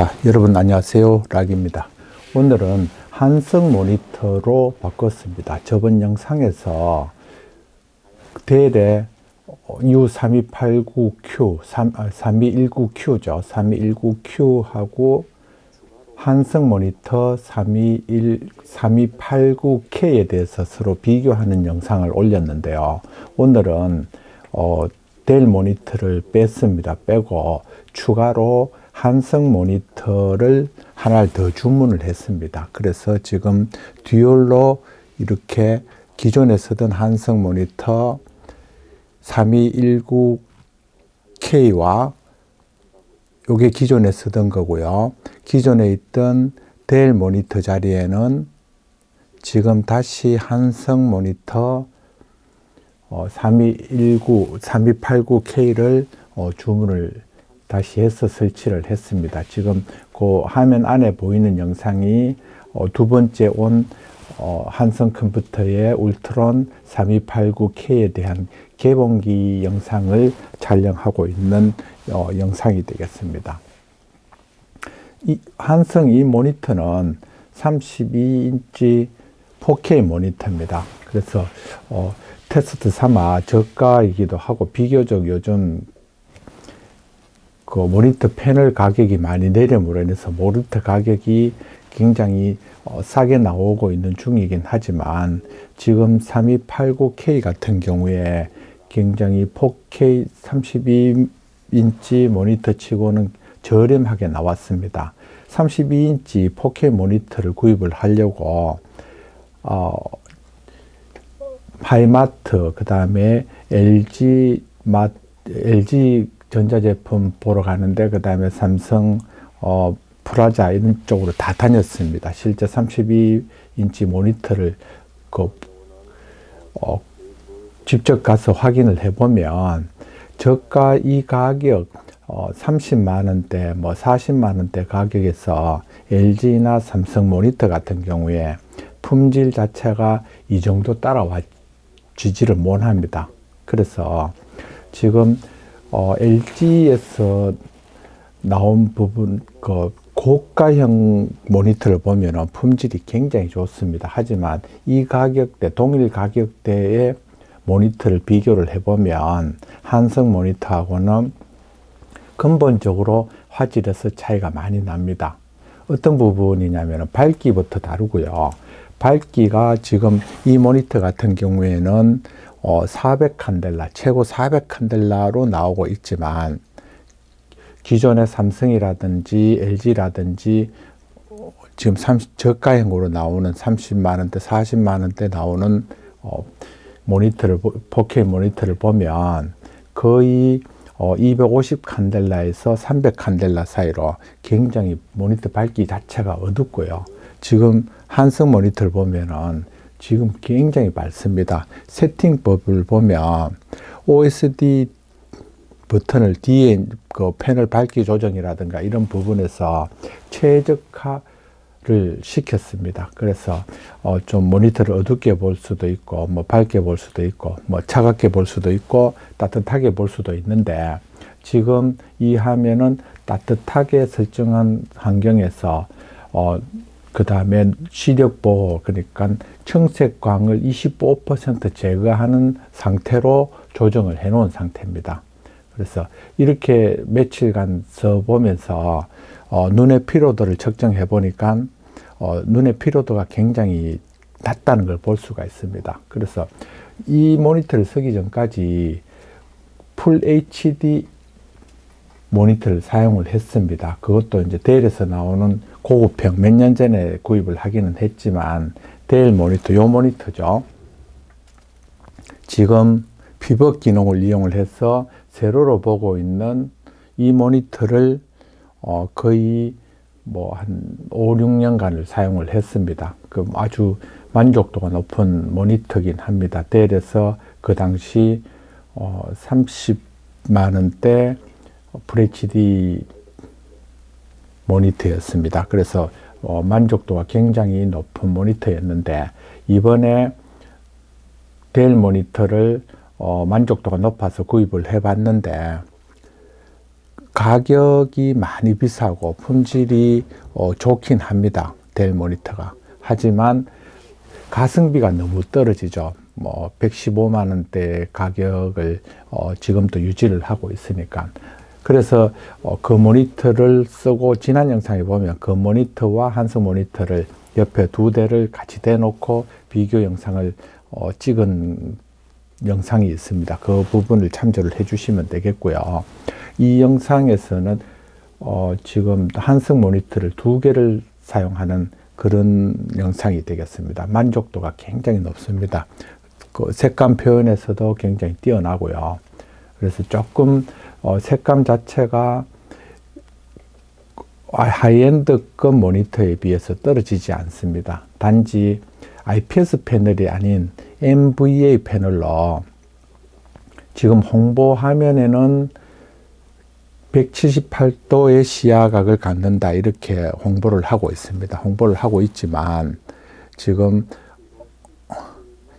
자 여러분 안녕하세요. 락입니다. 오늘은 한성 모니터로 바꿨습니다. 저번 영상에서 델의 U3289Q 3219Q죠. 3219Q하고 한성 모니터 321, 3289K에 대해서 서로 비교하는 영상을 올렸는데요. 오늘은 어, 델 모니터를 뺐습니다. 빼고 추가로 한성 모니터를 하나를 더 주문을 했습니다. 그래서 지금 듀얼로 이렇게 기존에 쓰던 한성 모니터 3219K와 요게 기존에 쓰던 거고요. 기존에 있던 델 모니터 자리에는 지금 다시 한성 모니터 3219, 3289K를 어, 주문을 다시 해서 설치를 했습니다. 지금 그 화면 안에 보이는 영상이 어, 두 번째 온 어, 한성 컴퓨터의 울트론 3289K에 대한 개봉기 영상을 촬영하고 있는 어, 영상이 되겠습니다. 이 한성 이 모니터는 32인치 4K 모니터입니다. 그래서 어, 테스트 삼아 저가이기도 하고 비교적 요즘 그 모니터 패널 가격이 많이 내림으로 인해서 모니터 가격이 굉장히 어, 싸게 나오고 있는 중이긴 하지만 지금 3289K 같은 경우에 굉장히 4K 32인치 모니터 치고는 저렴하게 나왔습니다. 32인치 4K 모니터를 구입을 하려고 어, 하이마트 그 다음에 LG 마 LG 전자제품 보러 가는데 그 다음에 삼성 어, 프라자 이런 쪽으로 다 다녔습니다. 실제 32인치 모니터를 그, 어, 직접 가서 확인을 해보면 저가 이 가격 어, 30만원대 뭐 40만원대 가격에서 LG나 삼성 모니터 같은 경우에 품질 자체가 이 정도 따라와 지지를 못합니다. 그래서 지금 어, LG에서 나온 부분 그 고가형 모니터를 보면 품질이 굉장히 좋습니다. 하지만 이 가격대 동일 가격대의 모니터를 비교를 해보면 한성 모니터하고는 근본적으로 화질에서 차이가 많이 납니다. 어떤 부분이냐면 밝기부터 다르고요. 밝기가 지금 이 모니터 같은 경우에는 어, 400칸델라, 최고 400칸델라로 나오고 있지만 기존의 삼성이라든지 LG라든지 지금 30, 저가형으로 나오는 30만원대, 40만원대 나오는 어, 모니터를, 4K 모니터를 보면 거의 어, 250 칸델라에서 300 칸델라 사이로 굉장히 모니터 밝기 자체가 어둡고요. 지금 한성 모니터를 보면은 지금 굉장히 밝습니다. 세팅법을 보면 OSD 버튼을 뒤에 그 패널 밝기 조정이라든가 이런 부분에서 최적화를 시켰습니다. 그래서 어 좀 모니터를 어둡게 볼 수도 있고 뭐 밝게 볼 수도 있고 뭐 차갑게 볼 수도 있고 따뜻하게 볼 수도 있는데 지금 이 화면은 따뜻하게 설정한 환경에서 어 그 다음에 시력 보호 그러니까 청색광을 25% 제거하는 상태로 조정을 해 놓은 상태입니다. 그래서 이렇게 며칠간 써보면서 어, 눈의 피로도를 측정해 보니까 어, 눈의 피로도가 굉장히 낮다는 걸 볼 수가 있습니다. 그래서 이 모니터를 쓰기 전까지 full HD 모니터를 사용을 했습니다 그것도 이제 델에서 나오는 고급형 몇 년 전에 구입을 하기는 했지만 델 모니터 요 모니터죠 지금 pivot 기능을 이용을 해서 세로로 보고 있는 이 모니터를 어 거의 뭐 한 5, 6년간을 사용을 했습니다. 그 아주 만족도가 높은 모니터긴 합니다. 델에서 그 당시 어 30만 원대 FHD 모니터였습니다. 그래서 어, 만족도가 굉장히 높은 모니터였는데 이번에 델 모니터를 어, 만족도가 높아서 구입을 해 봤는데 가격이 많이 비싸고 품질이 어, 좋긴 합니다. 델 모니터가. 하지만 가성비가 너무 떨어지죠. 뭐 115만 원대 가격을 어, 지금도 유지를 하고 있으니까 그래서 어, 그 모니터를 쓰고 지난 영상에 보면 그 모니터와 한성 모니터를 옆에 두 대를 같이 대놓고 비교 영상을 어, 찍은 영상이 있습니다. 그 부분을 참조를 해주시면 되겠고요. 이 영상에서는 어, 지금 한성 모니터를 두 개를 사용하는 그런 영상이 되겠습니다. 만족도가 굉장히 높습니다. 그 색감 표현에서도 굉장히 뛰어나고요. 그래서 조금 어, 색감 자체가 하이엔드급 모니터에 비해서 떨어지지 않습니다. 단지 IPS 패널이 아닌 NVA 패널로 지금 홍보 화면에는 178도의 시야각을 갖는다 이렇게 홍보를 하고 있습니다. 홍보를 하고 있지만 지금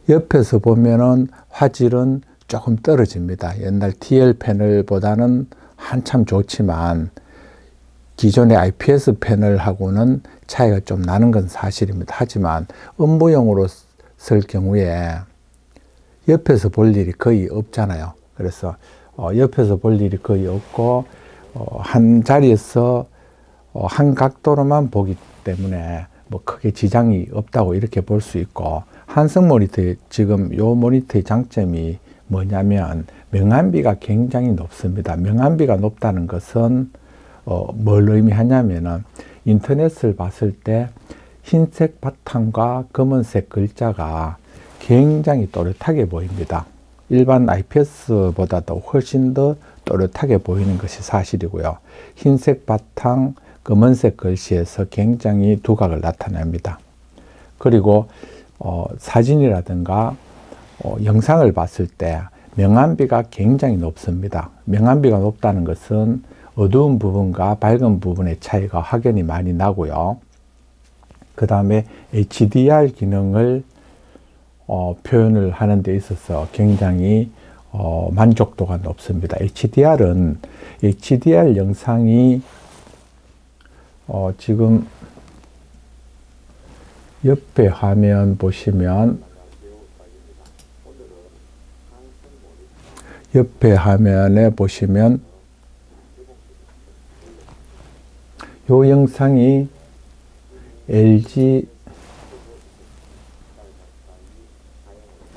옆에서 보면은 화질은 조금 떨어집니다. 옛날 TL 패널보다는 한참 좋지만 기존의 IPS 패널하고는 차이가 좀 나는 건 사실입니다. 하지만 업무용으로 쓸 경우에 옆에서 볼 일이 거의 없잖아요. 그래서 어, 옆에서 볼 일이 거의 없고 어, 한 자리에서 어, 한 각도로만 보기 때문에 뭐 크게 지장이 없다고 이렇게 볼 수 있고 한성 모니터의 지금 요 모니터의 장점이 뭐냐면 명암비가 굉장히 높습니다. 명암비가 높다는 것은 어, 뭘 의미하냐면은 인터넷을 봤을 때 흰색 바탕과 검은색 글자가 굉장히 또렷하게 보입니다. 일반 IPS보다도 훨씬 더 또렷하게 보이는 것이 사실이고요. 흰색 바탕, 검은색 글씨에서 굉장히 두각을 나타냅니다. 그리고 어, 사진이라든가 어, 영상을 봤을 때 명암비가 굉장히 높습니다. 명암비가 높다는 것은 어두운 부분과 밝은 부분의 차이가 확연히 많이 나고요. 그 다음에 HDR 기능을 어, 표현을 하는 데 있어서 굉장히 어, 만족도가 높습니다. HDR은 HDR 영상이 어, 지금 옆에 화면 보시면 옆에 화면에 보시면 요 영상이 LG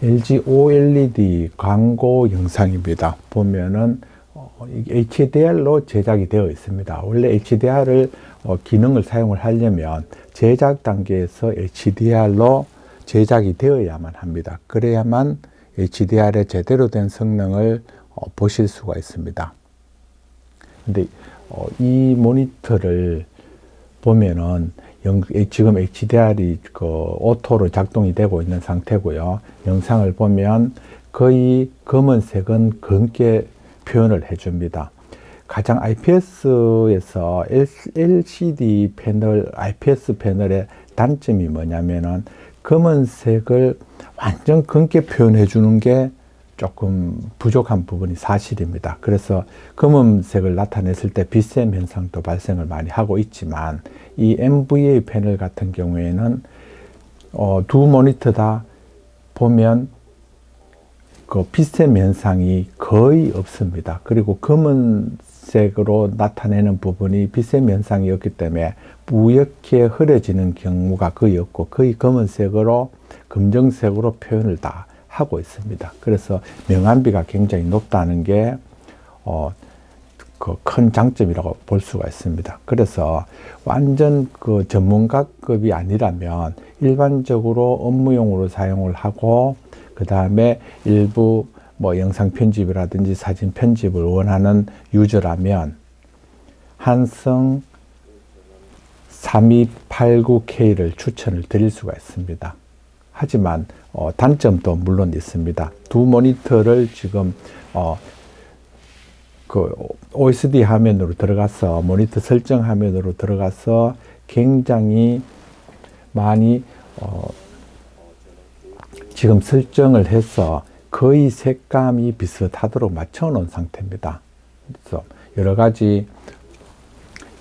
LG OLED 광고 영상입니다. 보면은 어, HDR로 제작이 되어 있습니다. 원래 HDR을 어, 기능을 사용을 하려면 제작 단계에서 HDR로 제작이 되어야만 합니다. 그래야만 HDR의 제대로 된 성능을 어, 보실 수가 있습니다. 근데 어, 이 모니터를 보면은 영, 지금 HDR이 그 auto로 작동이 되고 있는 상태고요. 영상을 보면 거의 검은색은 검게 표현을 해줍니다. 가장 IPS에서 LCD 패널, IPS 패널의 단점이 뭐냐면은 검은색을 완전 검게 표현해 주는 게 조금 부족한 부분이 사실입니다. 그래서 검은색을 나타냈을 때 빛샘 현상도 발생을 많이 하고 있지만 이 MVA 패널 같은 경우에는 어, 두 모니터 다 보면 그 빛샘 현상이 거의 없습니다. 그리고 검은 색으로 나타내는 부분이 빛샘 현상이었기 때문에 뿌옇게 흐려지는 경우가 거의 없고 거의 검은색으로 검정색으로 표현을 다 하고 있습니다. 그래서 명암비가 굉장히 높다는 게, 어, 그 큰 장점이라고 볼 수가 있습니다. 그래서 완전 그 전문가급이 아니라면 일반적으로 업무용으로 사용을 하고 그 다음에 일부 뭐 영상 편집이라든지 사진 편집을 원하는 유저라면 한성 3289K를 추천을 드릴 수가 있습니다. 하지만 어, 단점도 물론 있습니다. 두 모니터를 지금 어, 그 OSD 화면으로 들어가서 모니터 설정 화면으로 들어가서 굉장히 많이 어, 지금 설정을 해서 거의 색감이 비슷하도록 맞춰 놓은 상태입니다. 그래서 여러 가지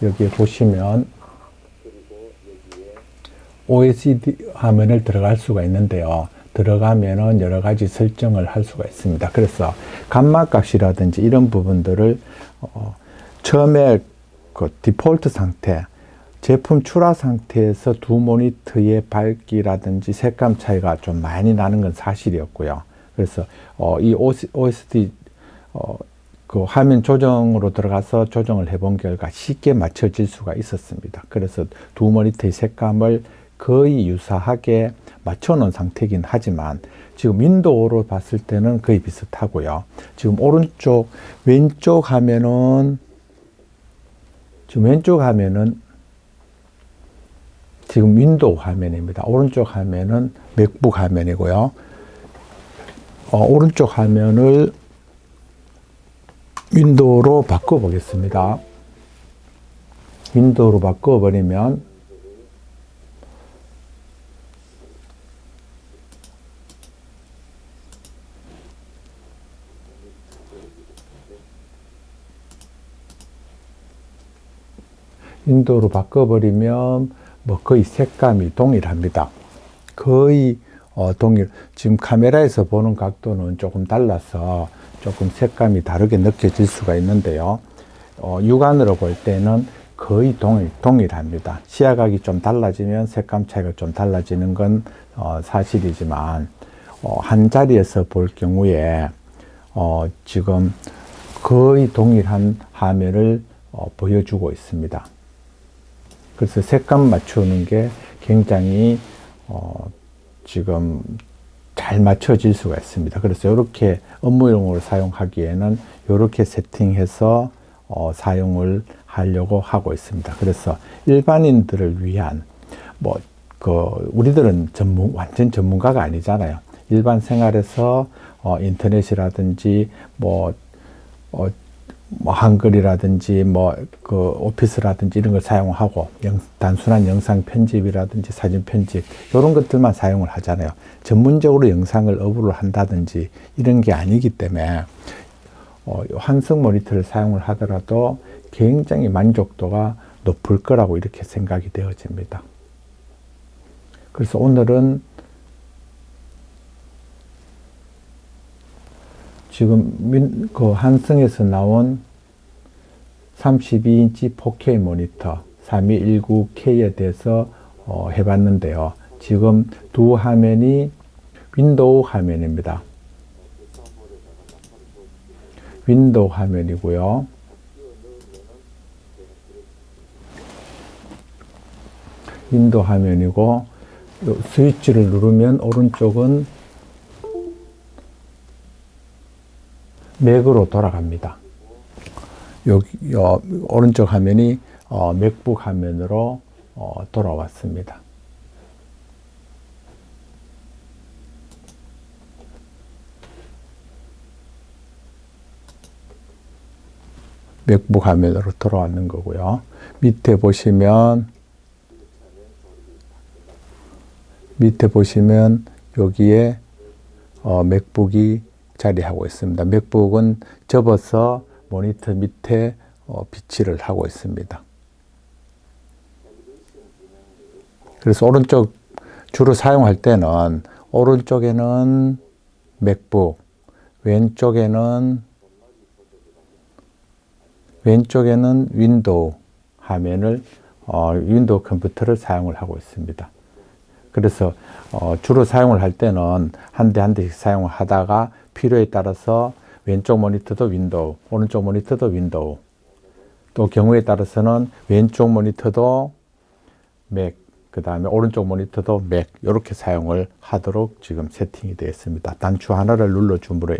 여기에 보시면 OECD 화면을 들어갈 수가 있는데요. 들어가면은 여러 가지 설정을 할 수가 있습니다. 그래서 감마 값이라든지 이런 부분들을 어, 처음에 그 디폴트 상태, 제품 출하 상태에서 두 모니터의 밝기라든지 색감 차이가 좀 많이 나는 건 사실이었고요. 그래서 어, 이 OSD 어, 그 화면 조정으로 들어가서 조정을 해본 결과 쉽게 맞춰질 수가 있었습니다. 그래서 두 모니터의 색감을 거의 유사하게 맞춰 놓은 상태이긴 하지만 지금 윈도우로 봤을 때는 거의 비슷하고요. 지금 오른쪽, 왼쪽 화면은 지금 왼쪽 화면은 지금 윈도우 화면입니다. 오른쪽 화면은 맥북 화면이고요. 어, 오른쪽 화면을 윈도우로 바꿔 보겠습니다. 윈도우로 바꿔 버리면 윈도우로 바꿔버리면 뭐 거의 색감이 동일합니다. 거의 어, 동일. 지금 카메라에서 보는 각도는 조금 달라서 조금 색감이 다르게 느껴질 수가 있는데요. 어, 육안으로 볼 때는 거의 동일, 동일합니다. 시야각이 좀 달라지면 색감 차이가 좀 달라지는 건 어, 사실이지만 어, 한 자리에서 볼 경우에 어, 지금 거의 동일한 화면을 어, 보여주고 있습니다. 그래서 색감 맞추는 게 굉장히 어, 지금 잘 맞춰질 수가 있습니다. 그래서 이렇게 업무용으로 사용하기에는 이렇게 세팅해서 어, 사용을 하려고 하고 있습니다. 그래서 일반인들을 위한 뭐 그 우리들은 전문 완전 전문가가 아니잖아요. 일반 생활에서 어, 인터넷이라든지 뭐 어, 뭐 한글이라든지 뭐 그 오피스라든지 이런 걸 사용하고 영, 단순한 영상 편집이라든지 사진 편집 이런 것들만 사용을 하잖아요. 전문적으로 영상을 업로를 한다든지 이런 게 아니기 때문에 어, 환성 모니터를 사용을 하더라도 굉장히 만족도가 높을 거라고 이렇게 생각이 되어집니다. 그래서 오늘은 지금 민, 그 한성에서 나온 32인치 4K 모니터 3219K에 대해서 어, 해봤는데요. 지금 두 화면이 윈도우 화면입니다. 윈도우 화면이고요. 윈도우 화면이고 스위치를 누르면 오른쪽은 맥으로 돌아갑니다. 여기 어, 오른쪽 화면이 어, 맥북 화면으로 어, 돌아왔습니다. 맥북 화면으로 돌아왔는 거고요. 밑에 보시면 밑에 보시면 여기에 어, 맥북이 자리하고 있습니다. 맥북은 접어서 모니터 밑에 어, 비치를 하고 있습니다. 그래서 오른쪽 주로 사용할 때는 오른쪽에는 맥북, 왼쪽에는 왼쪽에는 윈도우 화면을 어, 윈도우 컴퓨터를 사용을 하고 있습니다. 그래서 어, 주로 사용을 할 때는 한 대 한 대씩 사용을 하다가 필요에 따라서 왼쪽 모니터도 윈도우, 오른쪽 모니터도 윈도우. 또 경우에 따라서는 왼쪽 모니터도 맥, 그 다음에 오른쪽 모니터도 맥 이렇게 사용을 하도록 지금 세팅이 되어 있습니다. 단추 하나를 눌러 주므로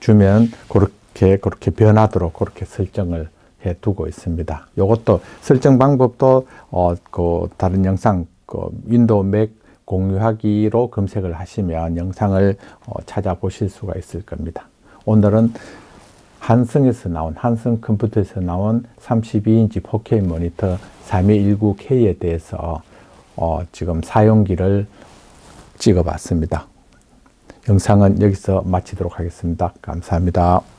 주면 그렇게 그렇게 변하도록 그렇게 설정을 해 두고 있습니다. 이것도 설정 방법도 어 그 다른 영상 그 윈도우 맥 공유하기로 검색을 하시면 영상을 어, 찾아보실 수가 있을 겁니다. 오늘은 한성에서 나온 한성 컴퓨터에서 나온 32인치 4K 모니터 3219K에 대해서 어, 지금 사용기를 찍어 봤습니다. 영상은 여기서 마치도록 하겠습니다. 감사합니다.